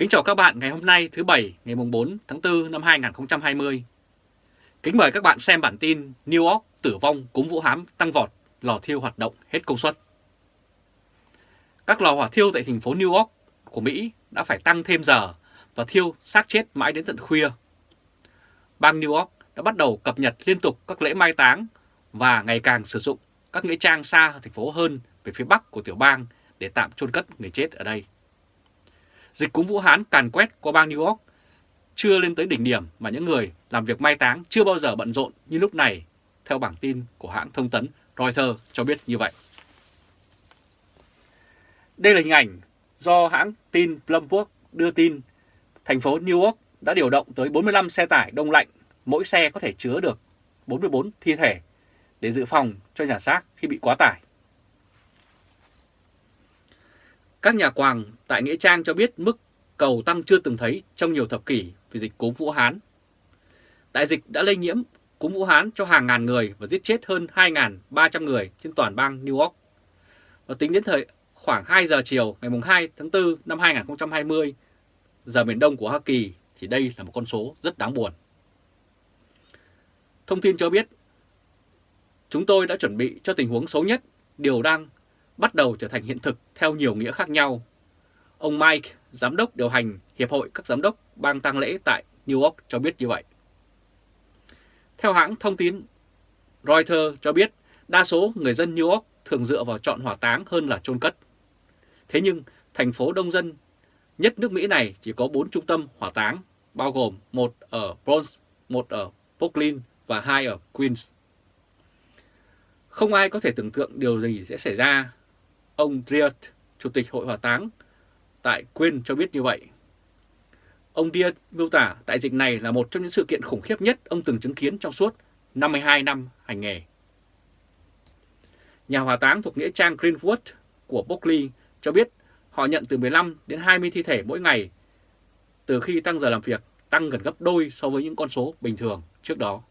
Kính chào các bạn ngày hôm nay thứ Bảy ngày 4 tháng 4 năm 2020. Kính mời các bạn xem bản tin New York tử vong cúng Vũ Hám tăng vọt, lò thiêu hoạt động hết công suất. Các lò hỏa thiêu tại thành phố New York của Mỹ đã phải tăng thêm giờ và thiêu xác chết mãi đến tận khuya. Bang New York đã bắt đầu cập nhật liên tục các lễ mai táng và ngày càng sử dụng các nghĩa trang xa thành phố hơn về phía bắc của tiểu bang để tạm chôn cất người chết ở đây. Dịch cúm Vũ Hán càn quét qua bang New York chưa lên tới đỉnh điểm mà những người làm việc mai táng chưa bao giờ bận rộn như lúc này, theo bảng tin của hãng thông tấn Reuters cho biết như vậy. Đây là hình ảnh do hãng tin Bloomberg đưa tin thành phố New York đã điều động tới 45 xe tải đông lạnh, mỗi xe có thể chứa được 44 thi thể để dự phòng cho nhà xác khi bị quá tải. Các nhà quàng tại Nghĩa Trang cho biết mức cầu tăng chưa từng thấy trong nhiều thập kỷ vì dịch cúm Vũ Hán. Đại dịch đã lây nhiễm cúm Vũ Hán cho hàng ngàn người và giết chết hơn 2.300 người trên toàn bang New York. Và tính đến thời khoảng 2 giờ chiều ngày 2 tháng 4 năm 2020, giờ miền đông của Hoa Kỳ thì đây là một con số rất đáng buồn. Thông tin cho biết, chúng tôi đã chuẩn bị cho tình huống xấu nhất, điều đang bắt đầu trở thành hiện thực theo nhiều nghĩa khác nhau. Ông Mike, giám đốc điều hành Hiệp hội các giám đốc bang tang lễ tại New York cho biết như vậy. Theo hãng thông tin Reuters cho biết, đa số người dân New York thường dựa vào chọn hỏa táng hơn là chôn cất. Thế nhưng, thành phố đông dân nhất nước Mỹ này chỉ có 4 trung tâm hỏa táng, bao gồm một ở Bronx, một ở Brooklyn và hai ở Queens. Không ai có thể tưởng tượng điều gì sẽ xảy ra Ông Diaz, Chủ tịch Hội Hỏa táng tại Queen cho biết như vậy. Ông Diaz miêu tả đại dịch này là một trong những sự kiện khủng khiếp nhất ông từng chứng kiến trong suốt 52 năm hành nghề. Nhà hỏa táng thuộc nghĩa trang Greenwood của Berkeley cho biết họ nhận từ 15 đến 20 thi thể mỗi ngày từ khi tăng giờ làm việc tăng gần gấp đôi so với những con số bình thường trước đó.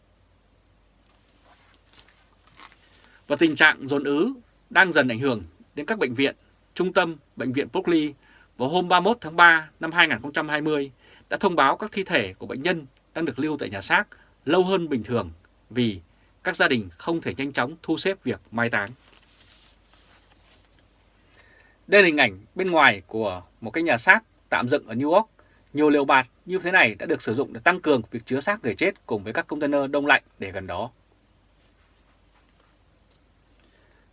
Và tình trạng dồn ứ đang dần ảnh hưởng đến các bệnh viện, trung tâm Bệnh viện Berkeley vào hôm 31 tháng 3 năm 2020 đã thông báo các thi thể của bệnh nhân đang được lưu tại nhà xác lâu hơn bình thường vì các gia đình không thể nhanh chóng thu xếp việc mai táng. Đây là hình ảnh bên ngoài của một cái nhà xác tạm dựng ở New York. Nhiều liều bạt như thế này đã được sử dụng để tăng cường việc chứa xác người chết cùng với các container đông lạnh để gần đó.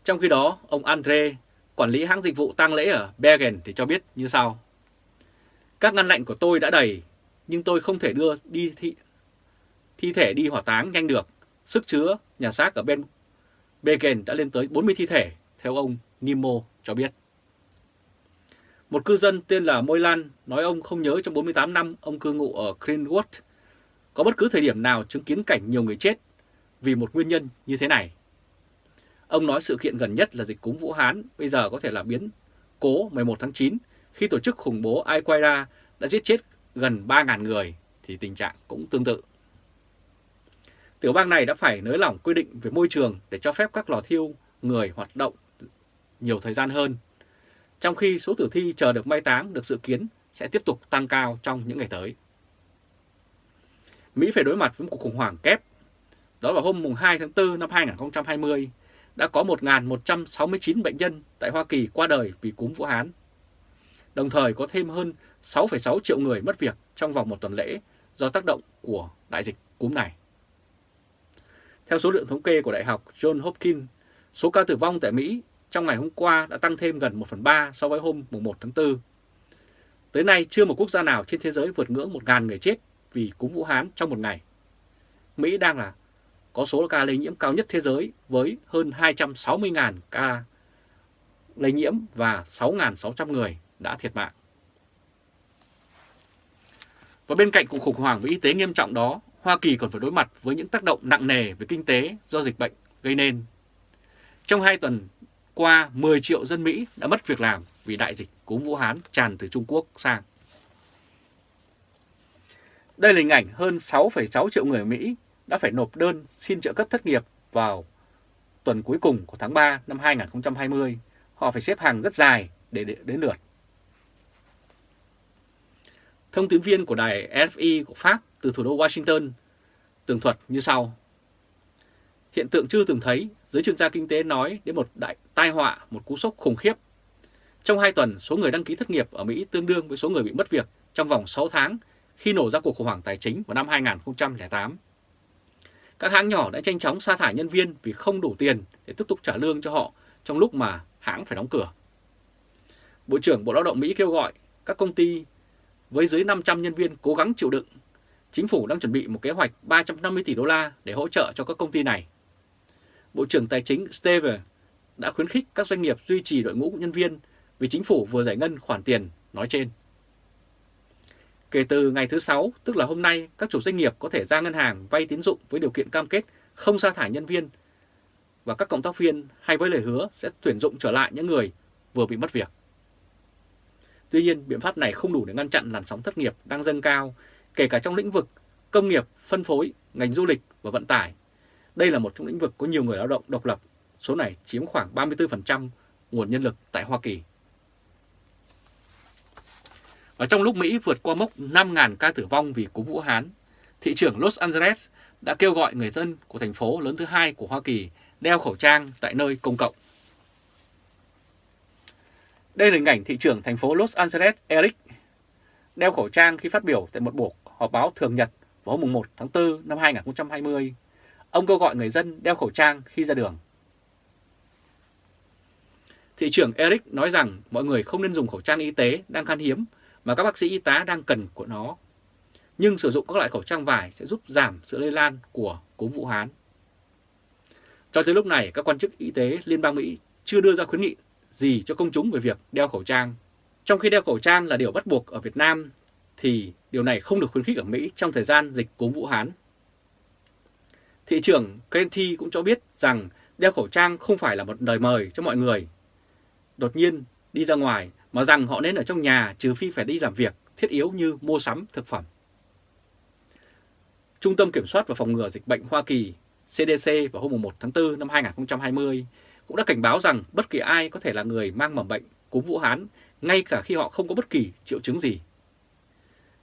Trong khi đó, ông Andre quản lý hãng dịch vụ tang lễ ở Bergen thì cho biết như sau. Các ngăn lạnh của tôi đã đầy, nhưng tôi không thể đưa đi thi, thi thể đi hỏa táng nhanh được. Sức chứa nhà xác ở bên Bergen đã lên tới 40 thi thể, theo ông Nimo cho biết. Một cư dân tên là Môi Lan nói ông không nhớ trong 48 năm ông cư ngụ ở Greenwood có bất cứ thời điểm nào chứng kiến cảnh nhiều người chết vì một nguyên nhân như thế này. Ông nói sự kiện gần nhất là dịch cúm Vũ Hán bây giờ có thể là biến cố 11 tháng 9 khi tổ chức khủng bố Al-Qaeda đã giết chết gần 3.000 người thì tình trạng cũng tương tự. Tiểu bang này đã phải nới lỏng quy định về môi trường để cho phép các lò thiêu người hoạt động nhiều thời gian hơn, trong khi số tử thi chờ được mai táng được dự kiến sẽ tiếp tục tăng cao trong những ngày tới. Mỹ phải đối mặt với một cuộc khủng hoảng kép. Đó là hôm 2 tháng 4 năm 2020, đã có 1.169 bệnh nhân tại Hoa Kỳ qua đời vì cúm Vũ Hán. Đồng thời có thêm hơn 6,6 triệu người mất việc trong vòng một tuần lễ do tác động của đại dịch cúm này. Theo số liệu thống kê của Đại học John Hopkins, số ca tử vong tại Mỹ trong ngày hôm qua đã tăng thêm gần 1 phần 3 so với hôm 1 tháng 4. Tới nay chưa một quốc gia nào trên thế giới vượt ngưỡng 1.000 người chết vì cúm Vũ Hán trong một ngày. Mỹ đang là có số ca lây nhiễm cao nhất thế giới với hơn 260.000 ca lây nhiễm và 6.600 người đã thiệt mạng. Và bên cạnh cuộc khủng hoảng về y tế nghiêm trọng đó, Hoa Kỳ còn phải đối mặt với những tác động nặng nề về kinh tế do dịch bệnh gây nên. Trong hai tuần qua, 10 triệu dân Mỹ đã mất việc làm vì đại dịch cúm Vũ Hán tràn từ Trung Quốc sang. Đây là hình ảnh hơn 6,6 triệu người Mỹ đã phải nộp đơn xin trợ cấp thất nghiệp vào tuần cuối cùng của tháng 3 năm 2020. Họ phải xếp hàng rất dài để đến lượt. Thông tín viên của đài RFI của Pháp từ thủ đô Washington tường thuật như sau. Hiện tượng chưa từng thấy, giới chuyên gia kinh tế nói đến một đại tai họa, một cú sốc khủng khiếp. Trong 2 tuần, số người đăng ký thất nghiệp ở Mỹ tương đương với số người bị mất việc trong vòng 6 tháng khi nổ ra cuộc khủng hoảng tài chính vào năm 2008. Các hãng nhỏ đã nhanh chóng sa thải nhân viên vì không đủ tiền để tiếp tục trả lương cho họ trong lúc mà hãng phải đóng cửa. Bộ trưởng Bộ Lao động Mỹ kêu gọi các công ty với dưới 500 nhân viên cố gắng chịu đựng. Chính phủ đang chuẩn bị một kế hoạch 350 tỷ đô la để hỗ trợ cho các công ty này. Bộ trưởng Tài chính Steve đã khuyến khích các doanh nghiệp duy trì đội ngũ nhân viên vì chính phủ vừa giải ngân khoản tiền nói trên. Kể từ ngày thứ Sáu, tức là hôm nay, các chủ doanh nghiệp có thể ra ngân hàng vay tín dụng với điều kiện cam kết không sa thải nhân viên và các cộng tác viên hay với lời hứa sẽ tuyển dụng trở lại những người vừa bị mất việc. Tuy nhiên, biện pháp này không đủ để ngăn chặn làn sóng thất nghiệp đang dâng cao, kể cả trong lĩnh vực công nghiệp, phân phối, ngành du lịch và vận tải. Đây là một trong lĩnh vực có nhiều người lao động độc lập, số này chiếm khoảng 34% nguồn nhân lực tại Hoa Kỳ. Và trong lúc Mỹ vượt qua mốc 5.000 ca tử vong vì cúm Vũ Hán, thị trưởng Los Angeles đã kêu gọi người dân của thành phố lớn thứ hai của Hoa Kỳ đeo khẩu trang tại nơi công cộng. Đây là hình ảnh thị trưởng thành phố Los Angeles Eric đeo khẩu trang khi phát biểu tại một buổi họp báo thường nhật vào hôm 1 tháng 4 năm 2020. Ông kêu gọi người dân đeo khẩu trang khi ra đường. Thị trưởng Eric nói rằng mọi người không nên dùng khẩu trang y tế đang khan hiếm mà các bác sĩ y tá đang cần của nó. Nhưng sử dụng các loại khẩu trang vải sẽ giúp giảm sự lây lan của cúm Vũ Hán. Cho tới lúc này, các quan chức y tế Liên bang Mỹ chưa đưa ra khuyến nghị gì cho công chúng về việc đeo khẩu trang. Trong khi đeo khẩu trang là điều bắt buộc ở Việt Nam, thì điều này không được khuyến khích ở Mỹ trong thời gian dịch cúm Vũ Hán. Thị trưởng Kenty cũng cho biết rằng đeo khẩu trang không phải là một lời mời cho mọi người. Đột nhiên đi ra ngoài mà rằng họ nên ở trong nhà, trừ phi phải đi làm việc, thiết yếu như mua sắm thực phẩm. Trung tâm Kiểm soát và Phòng ngừa Dịch bệnh Hoa Kỳ CDC vào hôm 1 tháng 4 năm 2020 cũng đã cảnh báo rằng bất kỳ ai có thể là người mang mầm bệnh, cúm Vũ Hán, ngay cả khi họ không có bất kỳ triệu chứng gì.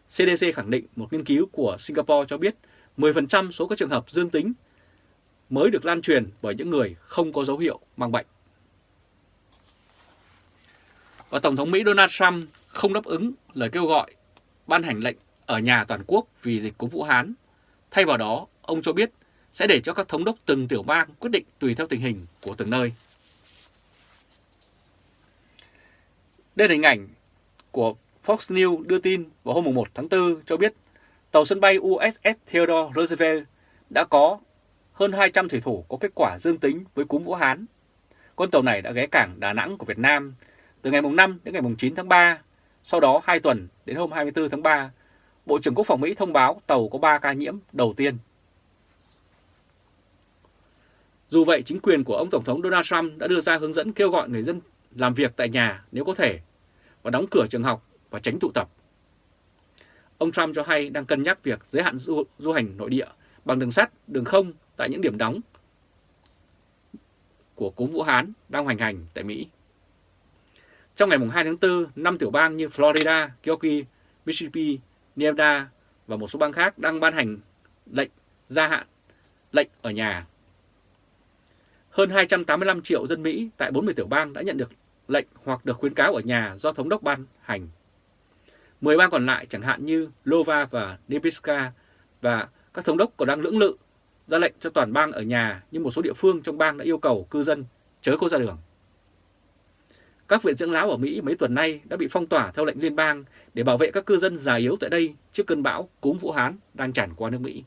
CDC khẳng định một nghiên cứu của Singapore cho biết 10% số các trường hợp dương tính mới được lan truyền bởi những người không có dấu hiệu mang bệnh. Và Tổng thống Mỹ Donald Trump không đáp ứng lời kêu gọi ban hành lệnh ở nhà toàn quốc vì dịch cúm Vũ Hán. Thay vào đó, ông cho biết sẽ để cho các thống đốc từng tiểu bang quyết định tùy theo tình hình của từng nơi. Đây là hình ảnh của Fox News đưa tin vào hôm 1 tháng 4 cho biết tàu sân bay USS Theodore Roosevelt đã có hơn 200 thủy thủ có kết quả dương tính với cúm Vũ Hán. Con tàu này đã ghé cảng Đà Nẵng của Việt Nam từ ngày mùng 5 đến ngày mùng 9 tháng 3. Sau đó 2 tuần đến hôm 24 tháng 3, Bộ trưởng Quốc phòng Mỹ thông báo tàu có 3 ca nhiễm đầu tiên. Dù vậy, chính quyền của ông Tổng thống Donald Trump đã đưa ra hướng dẫn kêu gọi người dân làm việc tại nhà nếu có thể và đóng cửa trường học và tránh tụ tập. Ông Trump cho hay đang cân nhắc việc giới hạn du, du hành nội địa bằng đường sắt, đường không tại những điểm đóng của cúm Vũ Hán đang hoành hành tại Mỹ. Trong ngày 2 tháng 4, năm tiểu bang như Florida, Kentucky, Mississippi, Nevada và một số bang khác đang ban hành lệnh gia hạn, lệnh ở nhà. Hơn 285 triệu dân Mỹ tại 40 tiểu bang đã nhận được lệnh hoặc được khuyến cáo ở nhà do thống đốc ban hành. 10 bang còn lại chẳng hạn như Lova và Nebraska và các thống đốc còn đang lưỡng lự ra lệnh cho toàn bang ở nhà nhưng một số địa phương trong bang đã yêu cầu cư dân chớ có ra đường. Các viện dưỡng lão ở Mỹ mấy tuần nay đã bị phong tỏa theo lệnh liên bang để bảo vệ các cư dân già yếu tại đây trước cơn bão cúm Vũ Hán đang tràn qua nước Mỹ.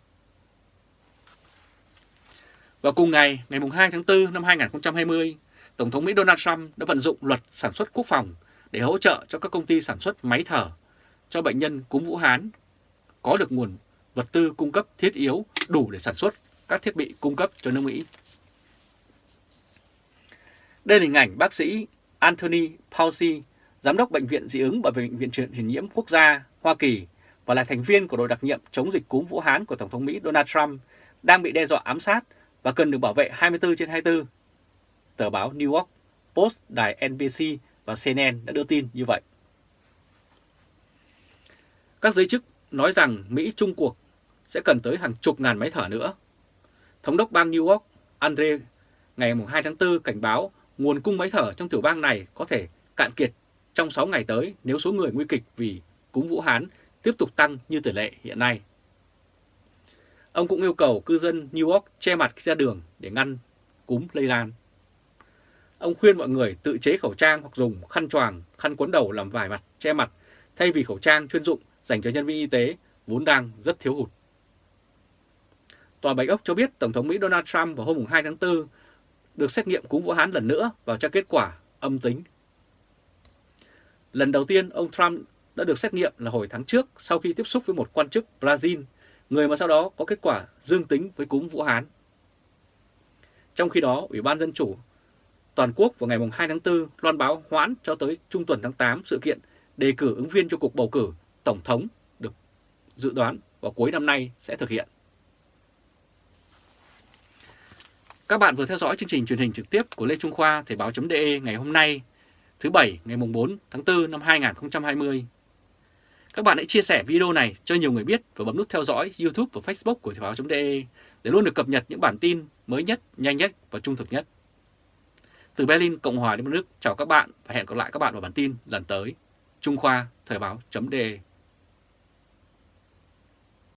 Và cùng ngày, ngày 2 tháng 4 năm 2020, Tổng thống Mỹ Donald Trump đã vận dụng luật sản xuất quốc phòng để hỗ trợ cho các công ty sản xuất máy thở cho bệnh nhân cúm Vũ Hán có được nguồn vật tư cung cấp thiết yếu đủ để sản xuất các thiết bị cung cấp cho nước Mỹ. Đây là hình ảnh bác sĩ Anthony Fauci, giám đốc Bệnh viện dị ứng bởi Bệnh viện truyền nhiễm quốc gia Hoa Kỳ và là thành viên của đội đặc nhiệm chống dịch cúm Vũ Hán của Tổng thống Mỹ Donald Trump đang bị đe dọa ám sát và cần được bảo vệ 24 trên 24. Tờ báo New York Post, đài NBC và CNN đã đưa tin như vậy. Các giới chức nói rằng Mỹ chung cuộc sẽ cần tới hàng chục ngàn máy thở nữa. Thống đốc bang New York Andre ngày 2 tháng 4 cảnh báo nguồn cung máy thở trong tiểu bang này có thể cạn kiệt trong 6 ngày tới nếu số người nguy kịch vì cúm Vũ Hán tiếp tục tăng như tỷ lệ hiện nay. Ông cũng yêu cầu cư dân New York che mặt ra đường để ngăn cúm lây lan. Ông khuyên mọi người tự chế khẩu trang hoặc dùng khăn choàng, khăn cuốn đầu làm vải mặt, che mặt thay vì khẩu trang chuyên dụng dành cho nhân viên y tế vốn đang rất thiếu hụt. Tòa Bạch Ốc cho biết Tổng thống Mỹ Donald Trump vào hôm 2 tháng 4 được xét nghiệm cúm Vũ Hán lần nữa và cho kết quả âm tính. Lần đầu tiên ông Trump đã được xét nghiệm là hồi tháng trước sau khi tiếp xúc với một quan chức Brazil, người mà sau đó có kết quả dương tính với cúm Vũ Hán. Trong khi đó, Ủy ban Dân Chủ toàn quốc vào ngày 2 tháng 4 loan báo hoãn cho tới trung tuần tháng 8 sự kiện đề cử ứng viên cho cuộc bầu cử Tổng thống được dự đoán vào cuối năm nay sẽ thực hiện. Các bạn vừa theo dõi chương trình truyền hình trực tiếp của Lê Trung Khoa Thời báo.de ngày hôm nay, thứ Bảy ngày 4 tháng 4 năm 2020. Các bạn hãy chia sẻ video này cho nhiều người biết và bấm nút theo dõi YouTube và Facebook của Thời báo.de để luôn được cập nhật những bản tin mới nhất, nhanh nhất và trung thực nhất. Từ Berlin, Cộng hòa Liên bang Đức, chào các bạn và hẹn gặp lại các bạn vào bản tin lần tới. Trung Khoa Thời báo.de